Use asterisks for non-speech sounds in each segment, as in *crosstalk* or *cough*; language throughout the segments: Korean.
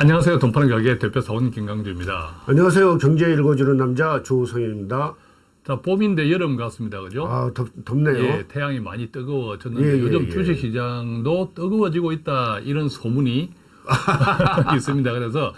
안녕하세요. 돈파는 가게 대표 사원 김강주입니다. 안녕하세요. 경제 읽어주는 남자 조성현입니다. 자, 봄인데 여름 같습니다. 그죠? 아, 덥, 덥네요. 예, 태양이 많이 뜨거워졌는데 예, 예, 요즘 예. 주식 시장도 뜨거워지고 있다. 이런 소문이 *laughs* 있습니다. 그래서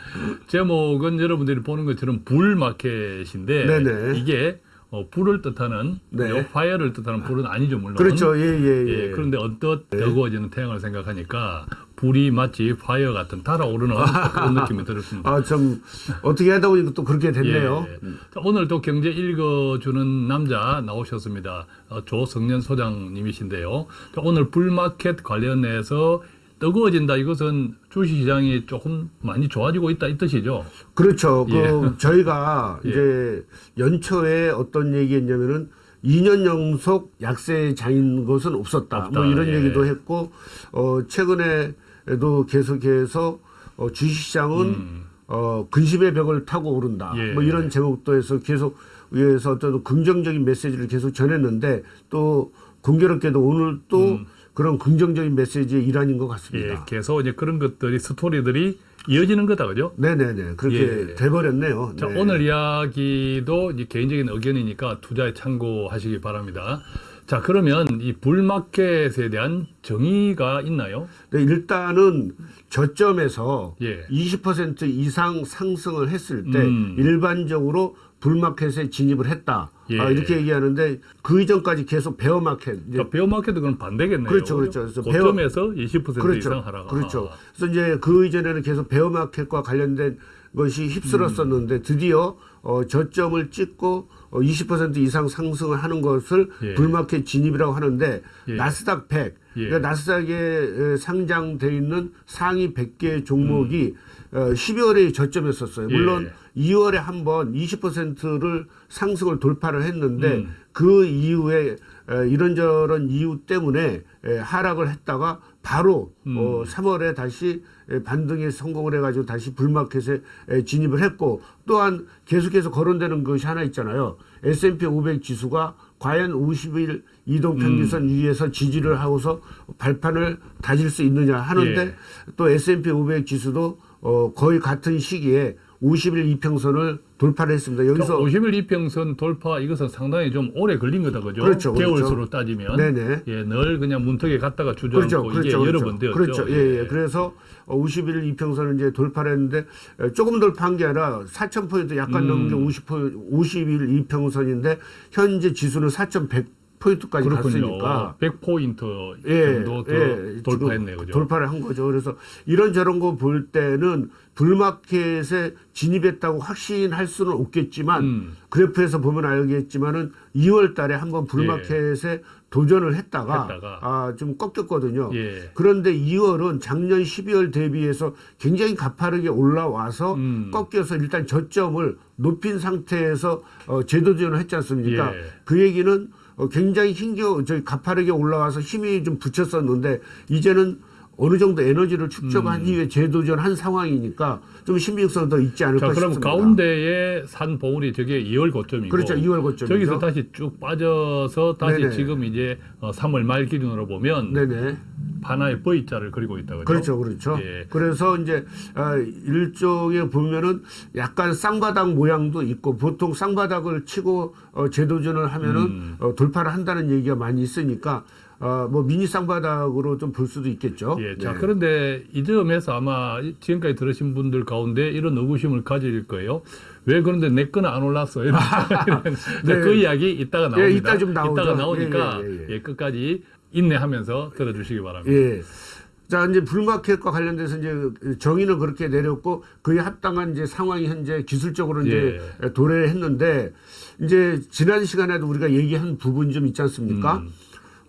제목은 여러분들이 보는 것처럼 bull market인데 네네. 이게 어, 불을 뜻하는 네. 요 fire를 뜻하는 불은 아니죠 물론. 그렇죠. 예, 예, 예. 예, 그런데 언뜻 뜨거워지는 태양을 생각하니까 불이 마치 파이어 같은 달아오르는 *laughs* 그런 느낌이 들었습니다. 아, 좀, 어떻게 하다 보니까 또 그렇게 됐네요. 예. 자, 오늘 또 경제 읽어주는 남자 나오셨습니다. 어, 조성년 소장님이신데요. 자, 오늘 불마켓 관련해서 뜨거워진다. 이것은 주식시장이 조금 많이 좋아지고 있다 이 뜻이죠. 그렇죠. 그, 예. *laughs* 저희가 예. 이제 연초에 어떤 얘기 했냐면은 2년 연속 약세장인 것은 없었다. 없다. 뭐 이런 예. 얘기도 했고, 어, 최근에도 계속해서 어, 주식시장은 어, 근심의 벽을 타고 오른다. 음. 예. 뭐 이런 제목도 해서 계속 위에서 어떤 긍정적인 메시지를 계속 전했는데 또 공교롭게도 오늘 또 그런 긍정적인 메시지의 일환인 것 음. 예, 같습니다. 계속 이제 그런 것들이 스토리들이 이어지는 거다, 그죠? 네네네. 그렇게 예. 돼버렸네요. 자, 네. 오늘 이야기도 이제 개인적인 의견이니까 투자에 참고하시기 바랍니다. 자, 그러면 이 불마켓에 대한 정의가 있나요? 네, 일단은 저점에서 예. 20% 이상 상승을 했을 때 음. 일반적으로 불마켓에 진입을 했다. 예. 아, 이렇게 얘기하는데 그 이전까지 계속 베어마켓. 자, 베어마켓도 그건 반대겠네요. 그렇죠, 그렇죠. 그래서 고점에서 20% 그렇죠. 이상 하라가. 그렇죠. 그래서 이제 그 이전에는 계속 베어마켓과 관련된 것이 휩쓸었었는데 음. 드디어 어, 저점을 찍고 어, 20% 이상 상승을 하는 것을 예. 불마켓 진입이라고 하는데 예. 나스닥 100, 예. 그러니까 나스닥에 에, 상장돼 있는 상위 100개 종목이 어, 12월에 저점이었었어요. 물론 음. 예. 2월에 한 번 20%를 상승을 돌파를 했는데 음. 그 이후에 에, 이런저런 이유 때문에 에, 하락을 했다가 바로 음. 어, 3월에 다시 에, 반등에 성공을 해가지고 다시 불마켓에 에, 진입을 했고 또한 계속해서 거론되는 것이 하나 있잖아요. S&P 500 지수가 과연 50일 이동 평균선 음. 위에서 지지를 하고서 발판을 다질 수 있느냐 하는데 예. 또 S&P 500 지수도 어, 거의 같은 시기에 50일 이평선을 돌파를 했습니다. 여기서 여기서 50일 이평선 돌파 이것은 상당히 좀 오래 걸린 거다 그죠? 그렇죠, 그렇죠. 개월수로 따지면 네네. 예, 늘 그냥 문턱에 갔다가 주저앉고 그렇죠, 이게 그렇죠, 여러 그렇죠. 번 되었죠. 그렇죠. 예, 예. 그래서 어, 50일 이평선을 이제 돌파를 했는데 에, 조금 돌파한 게 아니라 4,000포인트 약간 음. 넘은 게 50포, 50일 이평선인데 현재 지수는 4,100 포인트까지 그렇군요. 갔으니까 100포인트 예, 정도 더 예, 돌파했네요. 그죠? 돌파를 한 거죠. 그래서 이런 저런 거 볼 때는 불마켓에 진입했다고 확신할 수는 없겠지만 음. 그래프에서 보면 알겠지만은 2월 달에 한번 불마켓에 도전을 했다가, 예. 했다가. 아, 좀 꺾였거든요. 예. 그런데 2월은 작년 12월 대비해서 굉장히 가파르게 올라와서 음. 꺾여서 일단 저점을 높인 상태에서 어, 재도전을 했지 않습니까? 예. 그 얘기는 어, 굉장히 힘겨 저희 가파르게 올라와서 힘이 좀 붙였었는데 이제는 어느 정도 에너지를 축적한 이후에 재도전한 상황이니까 좀 신빙성 더 있지 않을까 음. 자, 그럼 싶습니다. 가운데에 산 봉우리 저게 2월 고점이고 그렇죠. 2월 고점이죠. 저기서 다시 쭉 빠져서 다시 네네. 지금 이제 어, 3월 말 기준으로 보면 네네. 하나의 V자를 그리고 있다 그죠? 그렇죠, 그렇죠. 예. 그래서 이제 아, 일종의 보면은 약간 쌍바닥 모양도 있고 보통 쌍바닥을 치고 어, 재도전을 하면은 음. 어, 돌파를 한다는 얘기가 많이 있으니까 어, 뭐 미니 쌍바닥으로 좀 볼 수도 있겠죠. 예, 자 네. 그런데 이 점에서 아마 지금까지 들으신 분들 가운데 이런 의구심을 가질 거예요. 왜 그런데 내 거는 안 올랐어? 이런 *laughs* 네. 그 이야기 이따가 나옵니다. 예, 이따 좀 나오죠. 이따가 나오니까 예, 예, 예, 예. 예, 끝까지 인내하면서 들어주시기 바랍니다. 예. 자, 이제 불마켓과 관련돼서 이제 정의는 그렇게 내렸고 그에 합당한 이제 상황이 현재 기술적으로 이제 예. 도래를 했는데 이제 지난 시간에도 우리가 얘기한 부분이 좀 있지 않습니까? 음.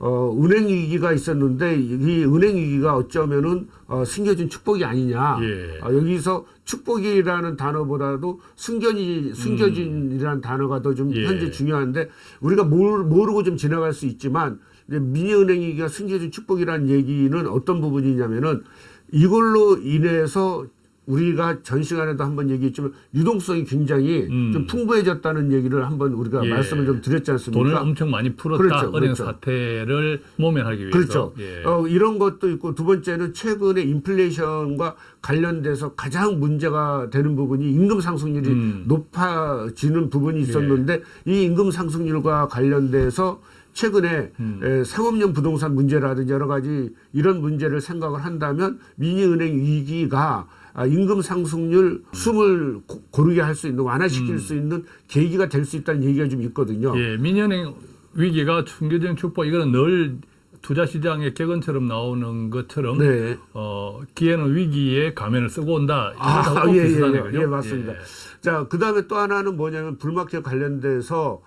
어, 은행 위기가 있었는데 이 은행 위기가 어쩌면은 어, 숨겨진 축복이 아니냐. 예. 어, 여기서 축복이라는 단어보다도 숨겨지, 숨겨진이라는 단어가 더좀 예. 현재 중요한데 우리가 모르, 모르고 좀 지나갈 수 있지만 미니은행 위기가 숨겨진 축복이라는 얘기는 어떤 부분이냐면은 이걸로 인해서 우리가 전 시간에도 한번 얘기했지만 유동성이 굉장히 음. 좀 풍부해졌다는 얘기를 한번 우리가 예. 말씀을 좀 드렸지 않습니까? 돈을 엄청 많이 풀었다. 그렇죠, 은행 그렇죠. 사태를 모면하기 위해서. 그렇죠. 예. 어, 이런 것도 있고 두 번째는 최근에 인플레이션과 관련돼서 가장 문제가 되는 부분이 임금 상승률이 음. 예. 높아지는 부분이 있었는데 이 임금 상승률과 관련돼서 최근에 음. 에, 상업용 부동산 문제라든지 여러 가지 이런 문제를 생각을 한다면 미니은행 위기가 아, 임금 상승률 숨을 고- 고르게 할 수 있는 완화시킬 수 있는 계기가 될 수 있다는 얘기가 좀 있거든요. 음. 예, 민연행 위기가 충격적인 축복 이거는 늘 투자 시장의 객원처럼 나오는 것처럼 네. 어, 기회는 위기에 가면을 쓰고 온다. 아, 예, 예, 예. 예, 맞습니다. 자, 그 다음에 또 하나는 뭐냐면 불마켓 관련돼서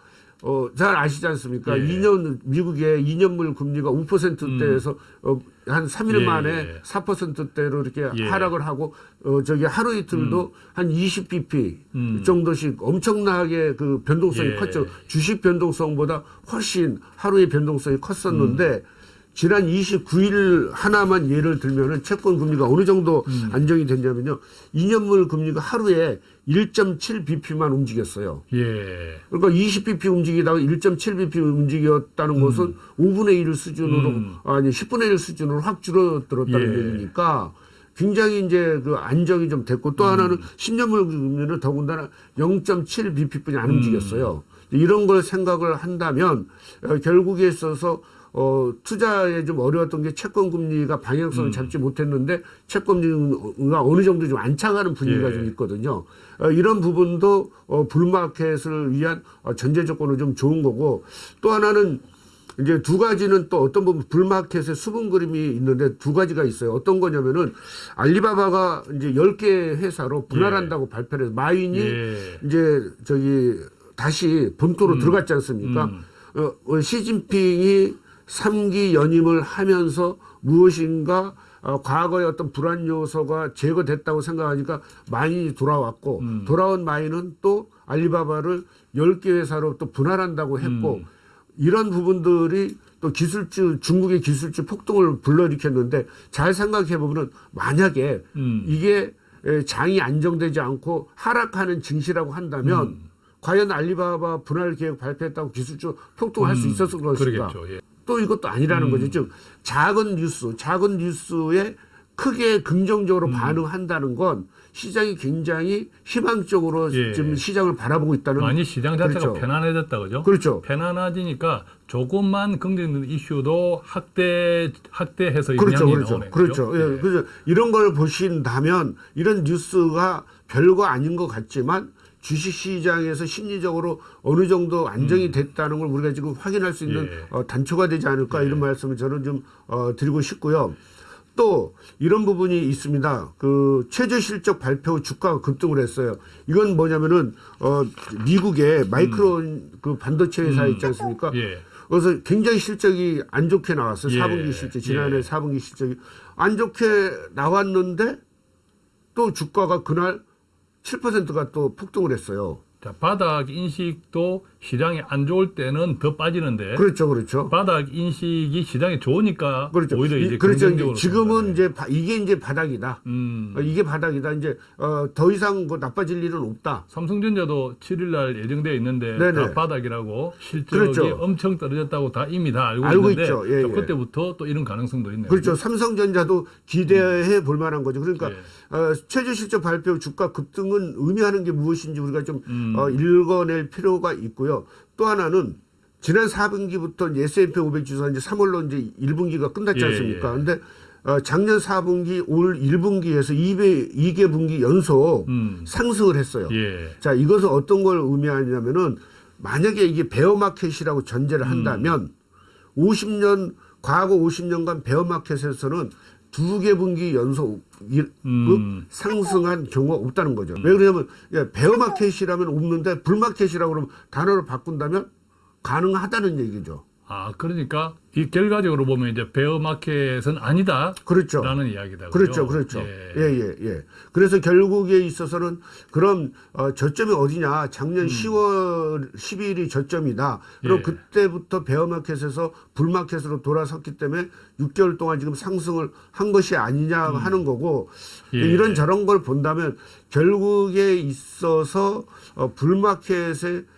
어, 잘 아시지 않습니까? 예. 2년, 미국의 2년물 금리가 5%대에서 어, 한 3일 음. 예, 만에 예. 4%대로 이렇게 예. 하락을 하고 어, 저기 하루 이틀도 한 20bp 음. 정도씩 엄청나게 그 변동성이 예. 컸죠. 주식 변동성보다 훨씬 하루의 변동성이 컸었는데 음. 지난 29일 하나만 예를 들면은 채권 금리가 어느 정도 음. 안정이 됐냐면요. 2년물 금리가 하루에 1.7bp만 움직였어요. 예. 그러니까 20bp 움직이다가 1.7bp 움직였다는 것은 5분의 1 수준으로 음. 아니 10분의 1 수준으로 확 줄어들었다는 예. 얘기니까 굉장히 이제 그 안정이 좀 됐고 음. 또 하나는 10년물 금리는 더군다나 0.7bp뿐이 안 음. 움직였어요. 이런 걸 생각을 한다면 어, 결국에 있어서 어, 투자에 좀 어려웠던 게 채권 금리가 음. 방향성을 잡지 못했는데 채권 금리가 어느 정도 좀 안착하는 분위기가 예. 좀 있거든요. 어, 이런 부분도 어, 불마켓을 위한 어, 전제 조건은 좀 좋은 거고 또 하나는 이제 두 가지는 또 어떤 부분 불마켓의 수분 그림이 있는데 두 가지가 있어요. 어떤 거냐면은 알리바바가 이제 10개 회사로 분할한다고 발표를 해서 마윈이 예. 이제 저기 다시 본토로 들어갔지 않습니까? 음. 어, 어, 시진핑이 3기 연임을 하면서 무엇인가 어, 과거의 어떤 불안 요소가 제거됐다고 생각하니까 마인이 돌아왔고 음. 돌아온 마인은 또 알리바바를 10개 회사로 또 분할한다고 했고 음. 이런 부분들이 또 기술주 중국의 기술주 폭동을 불러일으켰는데 잘 생각해 보면은 만약에 음. 이게 에, 장이 안정되지 않고 하락하는 증시라고 한다면 음. 과연 알리바바 분할 계획 발표했다고 기술주 폭동할 수 음, 있었을 것인가? 그러겠죠. 예. 또 이것도 아니라는 음. 거죠. 즉 작은 뉴스, 작은 뉴스에 크게 긍정적으로 음. 반응한다는 건 시장이 굉장히 희망적으로 예. 지금 시장을 바라보고 있다는 많이 시장 자체가 그렇죠. 편안해졌다 그죠? 그렇죠. 편안해지니까 조금만 긍정적인 이슈도 확대 확대해서 그렇죠, 그렇죠, 나오네. 그렇죠. 그죠? 예, 그래서 이런 걸 보신다면 이런 뉴스가 별거 아닌 것 같지만 주식 시장에서 심리적으로 어느 정도 안정이 됐다는 걸 우리가 지금 확인할 수 있는 음. 예. 어, 단초가 되지 않을까 이런 말씀을 저는 좀 어, 드리고 싶고요. 또 이런 부분이 있습니다. 그 최저 실적 발표 후 주가가 급등을 했어요. 이건 뭐냐면은 어 미국의 마이크로 그 반도체 회사 있지 않습니까? 음. 예. 그래서 굉장히 실적이 안 좋게 나왔어요. 예. 4분기 실적 지난해 예. 4분기 실적이 안 좋게 나왔는데 또 주가가 그날 7%가 또 폭등을 했어요. 자, 바닥 인식도 시장이 안 좋을 때는 더 빠지는데 그렇죠, 그렇죠. 바닥 인식이 시장에 좋으니까 그렇죠. 오히려 이- 이제 그렇죠. 지금은. 이제 바- 이게 이제 바닥이다. 음, 어, 이게 바닥이다. 이제 어, 더 이상 뭐 나빠질 일은 없다. 삼성전자도 7일 날 예정돼 있는데 네네. 다 바닥이라고 실적이 그렇죠. 엄청 떨어졌다고 다 이미 다 알고, 알고 있는데 있죠. 예, 자, 예. 그때부터 또 이런 가능성도 있네요. 그렇죠. 삼성전자도 기대해 볼 만한 거죠. 그러니까 예. 어, 최저 실적 발표 주가 급등은 의미하는 게 무엇인지 우리가 좀 음. 어, 읽어낼 필요가 있고요. 또 하나는 지난 4분기부터 S&P 500 지수가 이제 3월로 이제 1분기가 끝났지 예, 않습니까? 예. 근데 어, 작년 4분기 올 1분기에서 2배, 2개 분기 연속 음. 상승을 했어요. 예. 자, 이것은 어떤 걸 의미하냐면은 만약에 이게 베어마켓이라고 전제를 한다면 50년 과거 50년간 베어마켓에서는 두 개 분기 연속 일- 음. 그 상승한 경우가 없다는 거죠. 왜 그러냐면 예, 베어마켓이라면 없는데 불마켓이라고 그러면 단어를 바꾼다면 가능하다는 얘기죠. 아, 그러니까 이 결과적으로 보면 이제 베어마켓은 아니다. 그렇죠. 라는 이야기다. 그렇죠? 그렇죠. 예. 예, 예, 예. 그래서 결국에 있어서는 그럼 어, 저점이 어디냐? 작년 10월 10일이 저점이다. 그럼 음. 예. 그때부터 베어마켓에서 불마켓으로 돌아섰기 때문에 6개월 동안 지금 상승을 한 것이 아니냐 하는 거고 음. 예. 이런 저런 걸 본다면 결국에 있어서 어, 불마켓에 어,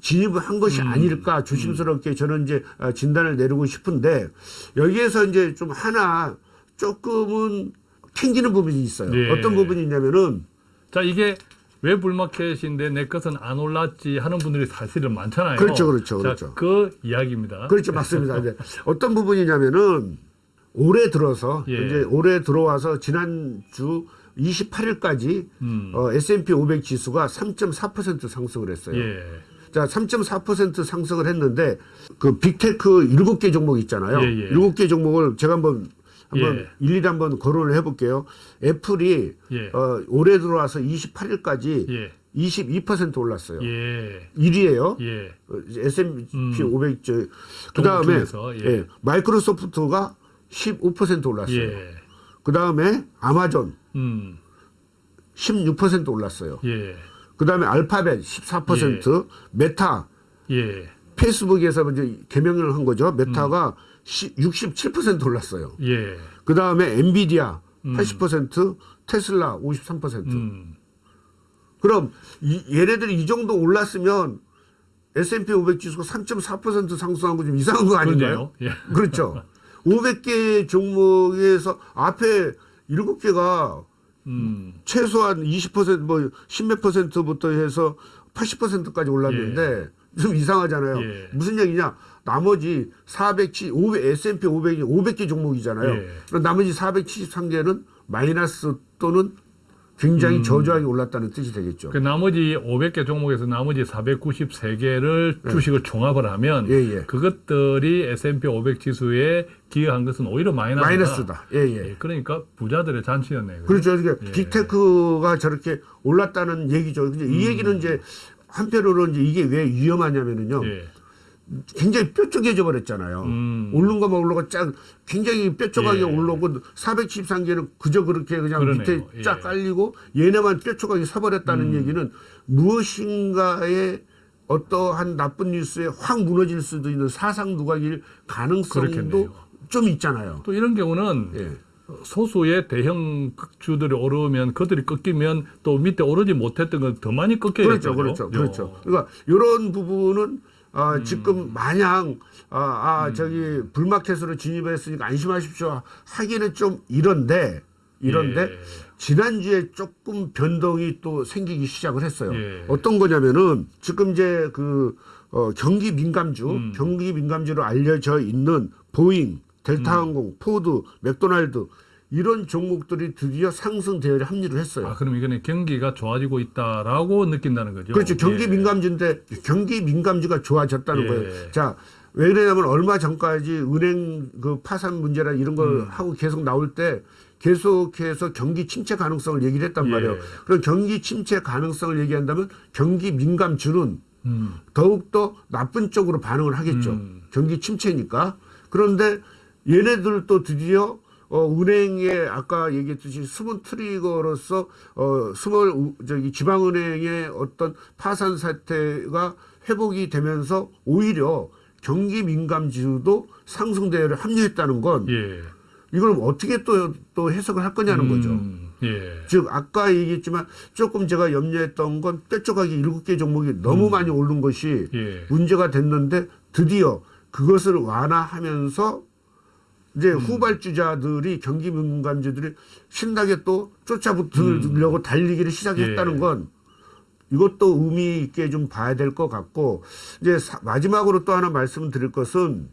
진입을 한 것이 음. 아닐까 조심스럽게 저는 이제 어, 진단을 내리고 싶은데 여기에서 이제 좀 하나 조금은 튕기는 부분이 있어요. 예. 어떤 부분이 있냐면은 자, 이게 왜 불마켓인데 내 것은 안 올랐지 하는 분들이 사실은 많잖아요. 그렇죠, 그렇죠, 자, 그렇죠. 그 이야기입니다. 그렇죠 맞습니다. 이제 어떤 부분이냐면은 올해 들어서 예. 이제 올해 들어와서 지난주 28일까지 음. 어, S&P 500 지수가 3.4% 상승을 했어요. 예. 자, 3.4% 상승을 했는데 그 빅테크 7개 종목 있잖아요. 예, 예. 7개 종목을 제가 한번 한번 예. 일일이 한번 거론을 해 볼게요. 애플이 예. 어, 올해 들어와서 28일까지 예. 22% 올랐어요. 예. 1위예요. 예. S&P 음. 500 저, 그다음에 중에서, 예. 예, 마이크로소프트가 15% 올랐어요. 예. 그다음에 아마존 음. 16% 올랐어요. 예. 그다음에 알파벳 14%, 메타 예. 페이스북에서 이제 개명을 한 거죠. 메타가 시- 67% 올랐어요. 예. 그 다음에 엔비디아 80%, 테슬라 53%. 음. 그럼 이, 얘네들이 이 정도 올랐으면 S&P 500 지수가 3.4% 상승한 거 좀 이상한 거 아닌가요? 예. 그렇죠. *laughs* 500개 종목에서 앞에 7개가 음. 최소한 20%, 뭐, 10몇 퍼센트부터 해서 80%까지 올랐는데 좀 이상하잖아요. 예. 무슨 얘기냐? 나머지 470, 500, S&P 500이 500개 종목이잖아요. 예. 나머지 473개는 마이너스 또는 굉장히 저조하게 올랐다는 뜻이 되겠죠. 그 나머지 500개 종목에서 나머지 493개를 주식을 총합을 하면 예, 예. 그것들이 S&P 500 지수에 기여한 것은 오히려 마이너스다. 마이너스다. 예, 예. 예, 그러니까 부자들의 잔치였네요. 그렇죠. 이게 예. 빅테크가 저렇게 올랐다는 얘기죠. 근데 이 얘기는 이제 한편으로 이제 이게 왜 위험하냐면은요. 예. 굉장히 뾰족해져 버렸잖아요. 음. 오른 것만 올라가 쫙 굉장히 뾰족하게 예. 올라오고 473개는 그저 그렇게 그냥 그러네요. 밑에 쫙 예. 깔리고 얘네만 뾰족하게 서버렸다는 음. 얘기는 무엇인가의 어떠한 나쁜 뉴스에 확 무너질 수도 있는 사상 누각일 가능성도 그렇겠네요. 좀 있잖아요. 또 이런 경우는 예. 소수의 대형 극주들이 오르면 그들이 꺾이면 또 밑에 오르지 못했던 건 더 많이 꺾여야 그렇죠, 되죠. 그렇죠, 그렇죠. 그러니까 이런 부분은 아, 음. 지금 마냥 아, 아 저기 bull market으로 진입했으니까 안심하십시오 하기는 좀 이런데 이런데 예. 지난주에 조금 변동이 또 생기기 시작을 했어요. 예. 어떤 거냐면은 지금 이제 그 어, 경기 민감주, 음. 경기 민감주로 알려져 있는 보잉, 음. 델타항공, 포드, 맥도날드 이런 종목들이 드디어 상승 대열에 합류를 했어요. 아, 그럼 이거는 경기가 좋아지고 있다라고 느낀다는 거죠. 그렇죠. 경기 예. 민감주인데 경기 민감주가 좋아졌다는 예. 거예요. 자, 왜 그러냐면 얼마 전까지 은행 그 파산 문제나 이런 걸 음. 하고 계속 나올 때 계속해서 경기 침체 가능성을 얘기를 했단 예. 말이에요. 그럼 경기 침체 가능성을 얘기한다면 경기 민감주는 음. 더욱더 나쁜 쪽으로 반응을 하겠죠. 음. 경기 침체니까. 그런데 얘네들도 드디어 어, 은행에 아까 얘기했듯이 숨은 트리거로서 어, 우- 저기 지방은행의 어떤 파산 사태가 회복이 되면서 오히려 경기 민감 지수도 상승 대열에 합류했다는 건 예. 이걸 어떻게 또, 또 해석을 할 거냐는 거죠. 음, 예. 즉 아까 얘기했지만 조금 제가 염려했던 건 뾰족하게 일곱 개 종목이 너무 많이 오른 것이 예. 문제가 됐는데 드디어 그것을 완화하면서 이제 음. 후발주자들이 경기 민감주들이 신나게 또 쫓아붙으려고 달리기를 시작했다는 음. 예. 건 이것도 의미 있게 좀 봐야 될 것 같고 이제 사- 마지막으로 또 하나 말씀드릴 것은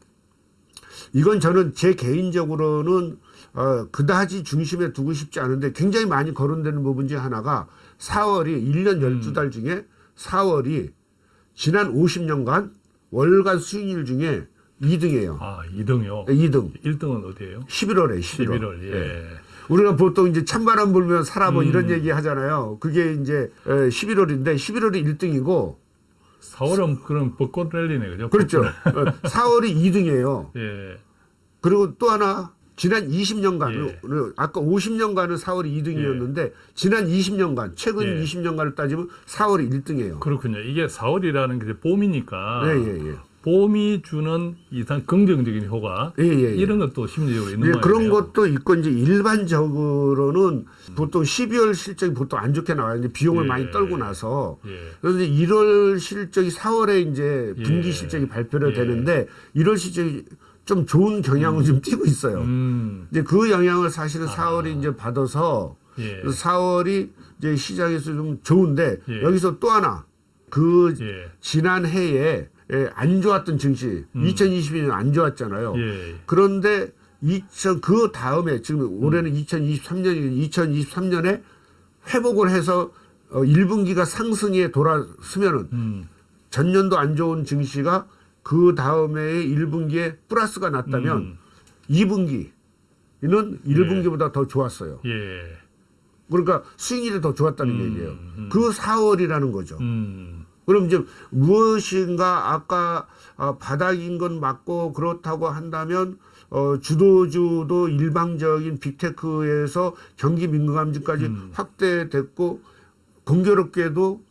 이건 저는 제 개인적으로는 어, 그다지 중심에 두고 싶지 않은데 굉장히 많이 거론되는 부분 중에 하나가 4월이 1년 음. 12달 중에 4월이 지난 50년간 월간 수익률 중에 2등이에요. 아, 2등이요. 2등. 1등은 어디예요? 11월에 11월. 11월. 예. 우리가 보통 이제 찬바람 불면 살아 뭐 음. 이런 얘기 하잖아요. 그게 이제 11월인데 11월이 1등이고 4월은 그럼 벚꽃 랠리네, 그죠? 그렇죠. 어, 4월이 2등이에요. *laughs* 예. 그리고 또 하나 지난 20년간 예. 아까 50년간은 4월이 2등이었는데 지난 20년간 최근 예. 20년간을 따지면 4월이 1등이에요. 그렇군요. 이게 4월이라는 게 봄이니까 예, 예, 예. 봄이 주는 이상 긍정적인 효과 예, 예, 예. 이런 것도 심리적으로 있는 예, 거예요. 그런 것도 있고 이제 일반적으로는 보통 12월 실적이 보통 안 좋게 나와요. 이제 비용을 예. 많이 떨고 나서 예. 그래서 이제 1월 실적이 4월에 이제 분기 예. 실적이 발표를 예. 되는데 1월 실적이 좀 좋은 경향을 좀 띠고 있어요. 음. 이제 그 영향을 사실은 4월이 이제 받아서 예. 4월이 이제 시장에서 좀 좋은데 예. 여기서 또 하나 그 예. 지난 해에 예, 안 좋았던 증시 2022년 안 좋았잖아요. 음. 예. 그런데 2000, 그 다음에 지금 올해는 2023년이 2023년에 회복을 해서 어, 1분기가 상승에 돌아서면은 음. 전년도 안 좋은 증시가 그 다음에 1분기에 플러스가 났다면 음. 2분기는 1분기보다 더 좋았어요. 예. 그러니까 수익률이 더 좋았다는 음, 얘기예요. 음. 그 4월이라는 거죠. 음. 그럼 이제 무엇인가 아까 어, 바닥인 건 맞고 그렇다고 한다면 어, 주도주도 일방적인 빅테크에서 경기 민감주까지 음. 확대됐고 공교롭게도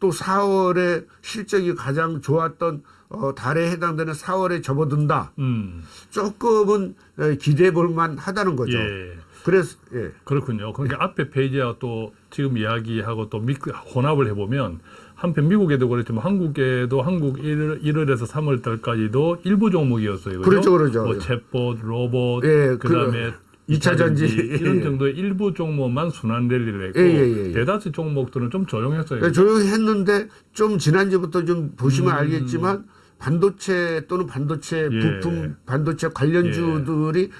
또 4월에 실적이 가장 좋았던 어, 달에 해당되는 4월에 접어든다. 음. 조금은 에, 기대해 볼 만 하다는 거죠. 예. 그래서 예. 그렇군요. 그러니까 앞에 페이지하고 또 지금 이야기하고 또 믹, 혼합을 해보면 한편 미국에도 그렇지만 한국에도 한국 1월, 1월 에서 3월 달까지도 일부 종목이었어요. 그렇죠, 그렇죠. 뭐 챗봇, 로봇, 예, 그다음에 그 이차 전지. *laughs* 이런 예. 정도의 일부 종목만 순환 랠리를 했고 예, 예, 예. 대다수 종목들은 좀 조용했어요. 네, 조용히 했는데 좀 지난주부터 좀 보시면 음. 알겠지만 반도체 또는 반도체 예. 부품 반도체 관련주들이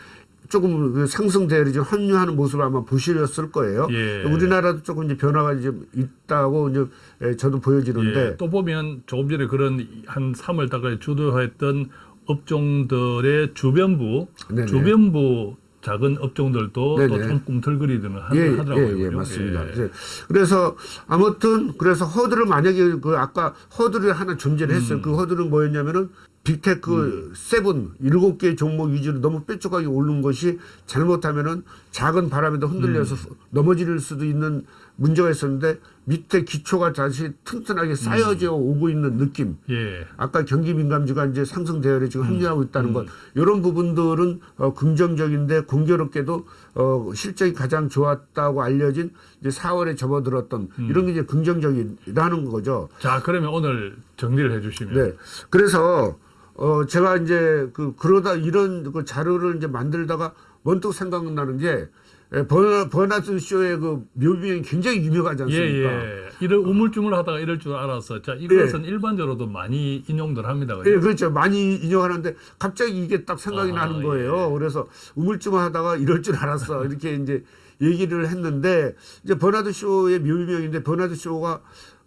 조금 그 상승 대열이 좀 합류하는 모습을 아마 보시렸을 거예요. 예. 우리나라도 조금 이제 변화가 좀 있다고 이제 예, 저도 보여지는데 예, 또 보면 조금 전에 그런 한 3월 달까지 주도했던 업종들의 주변부, 네네. 주변부 작은 업종들도 네네. 또좀 꿈틀거리드는 하- 예, 하더라고요. 예, 예? 맞습니다. 예. 예. 그래서 아무튼 그래서 허들을 만약에 그 아까 허들이 하나 존재를 했어요. 음. 그 허들은 뭐였냐면은 big tech seven 일곱 개 종목 위주로 너무 뾰족하게 오른 것이 잘못하면은 작은 바람에도 흔들려서 음. 넘어질 수도 있는 문제가 있었는데 밑에 기초가 다시 튼튼하게 쌓여져 오고 있는 느낌. 예. 아까 경기 민감주가 이제 상승 대열에 지금 합류하고 음. 있다는 것 이런 부분들은 어, 긍정적인데 공교롭게도 어, 실적이 가장 좋았다고 알려진 이제 4월에 접어들었던 음. 이런 게 이제 긍정적이라는 거죠. 자, 그러면 오늘 정리를 해주시면. 네. 그래서 어, 제가 이제 그 그러다 이런 그 자료를 이제 만들다가 문득 생각나는 게 예, 버나, 버나드 쇼의 그 묘비행이 굉장히 유명하지 예, 않습니까? 예. 이럴 우물쭈물 하다가 이럴 줄 알았어. 자, 이것은 일반적으로도 많이 인용들 합니다. 그죠? 예, 그렇죠. 많이 인용하는데 갑자기 이게 딱 생각이 아, 나는 거예요. 예. 그래서 우물쭈물 하다가 이럴 줄 알았어. *laughs* 이렇게 이제 얘기를 했는데 이제 버나드 쇼의 묘비명인데 버나드 쇼가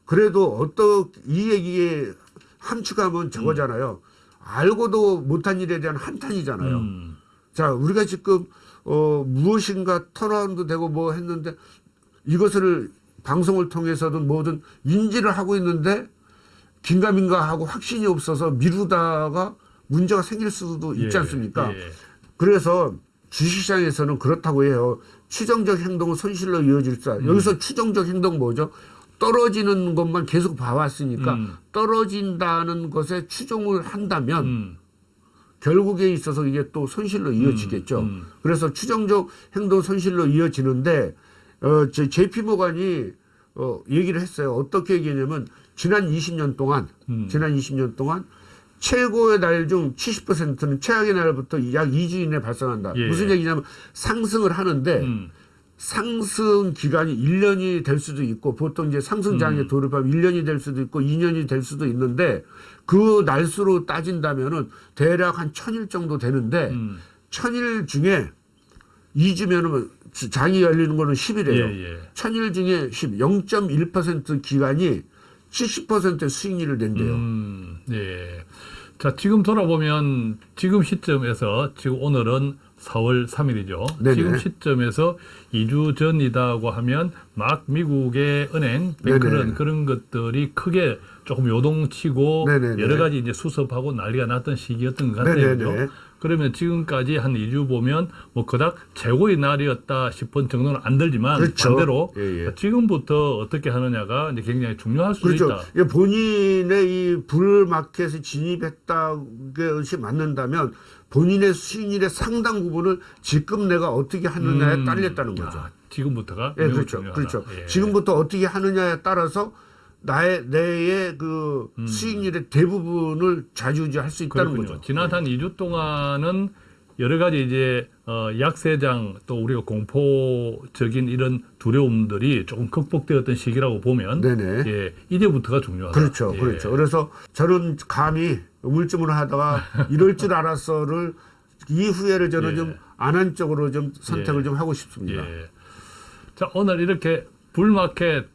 그래도 어떤 이 얘기에 함축하면 저거잖아요. 알고도 못한 일에 대한 한탄이잖아요. 음. 자, 우리가 지금 어 무엇인가 turnaround 되고 뭐 했는데 이것을 방송을 통해서든 뭐든 인지를 하고 있는데 긴가민가 하고 확신이 없어서 미루다가 문제가 생길 수도 있지 예, 않습니까? 예. 그래서 주식시장에서는 그렇다고 해요. 추정적 행동은 손실로 이어질 수. 음. 여기서 추정적 행동 뭐죠? 떨어지는 것만 계속 봐왔으니까 음. 떨어진다는 것에 추종을 한다면 음. 결국에 있어서 이게 또 손실로 이어지겠죠. 음. 그래서 추정적 행동 손실로 이어지는데 어, 제 JP 모간이 어, 얘기를 했어요. 어떻게 얘기했냐면 지난 20년 동안 음. 지난 20년 동안 최고의 날 중 70%는 최악의 날부터 약 2주 이내 발생한다. 예. 무슨 얘기냐면 상승을 하는데 음. 상승 기간이 1년이 될 수도 있고 보통 이제 상승장에 음. 돌입하면 1년이 될 수도 있고 2년이 될 수도 있는데 그 날수로 따진다면은 대략 한 천일 정도 되는데 음. 천일 중에 2주면은 장이 열리는 거는 10일이에요. 예, 예. 천일 중에 10, 0.1% 기간이 70%의 수익률을 낸대요. 음, 예. 자, 지금 돌아보면 지금 시점에서 지금 오늘은 4월 3일이죠. 네네. 지금 시점에서 2주 전이다고 하면 막 미국의 은행, 뱅크런 네네. 그런 것들이 크게 조금 요동치고 네네네. 여러 가지 이제 수습하고 난리가 났던 시기였던 것 같아요. 네네네. 그죠? 그러면 지금까지 한 2주 보면 뭐 그닥 최고의 날이었다 싶은 정도는 안 들지만 그렇죠. 반대로 예, 예. 지금부터 어떻게 하느냐가 이제 굉장히 중요할 수도 그렇죠. 있다. 예, 본인의 이 불마켓에 진입했다는 것이 맞는다면 본인의 수익률의 상당 부분을 지금 내가 어떻게 하느냐에 음, 딸렸다는 거죠. 아, 지금부터가 예, 그렇죠. 중요하다. 그렇죠. 예. 지금부터 어떻게 하느냐에 따라서 나의 내의 그 수익률의 대부분을 좌지우지할 수 있다는 음. 그렇군요. 거죠. 지난 한 2주 동안은 여러 가지 이제 어, 약세장 또 우리가 공포적인 이런 두려움들이 조금 극복되었던 시기라고 보면 네네. 예, 이제부터가 중요하다. 그렇죠, 예. 그렇죠. 그래서 저는 감히 우물쭈물 하다가 이럴 줄 알았어를 이후에를 저는 예. 좀 안 한 쪽으로 좀 선택을 예. 좀 하고 싶습니다. 예. 자 오늘 이렇게 불마켓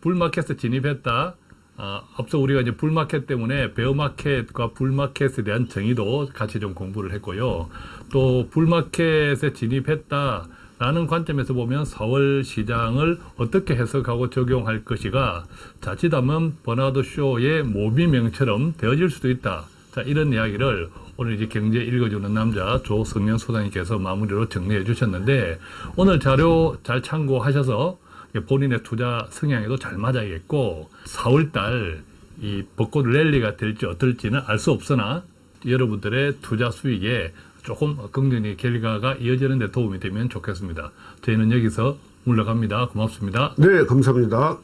불마켓에 진입했다. 아, 앞서 우리가 이제 불마켓 때문에 베어마켓과 불마켓에 대한 정의도 같이 좀 공부를 했고요. 또 불마켓에 진입했다 라는 관점에서 보면 4월 시장을 어떻게 해석하고 적용할 것이가 자칫하면 버나드 쇼의 모비명처럼 되어질 수도 있다. 자 이런 이야기를 오늘 이제 경제 읽어주는 남자 조성현 소장님께서 마무리로 정리해 주셨는데 오늘 자료 잘 참고하셔서 본인의 투자 성향에도 잘 맞아야겠고 4월달 이 벚꽃 랠리가 될지 어떨지는 알 수 없으나 여러분들의 투자 수익에 조금 긍정의 결과가 이어지는 데 도움이 되면 좋겠습니다. 저희는 여기서 물러갑니다. 고맙습니다. 네, 감사합니다.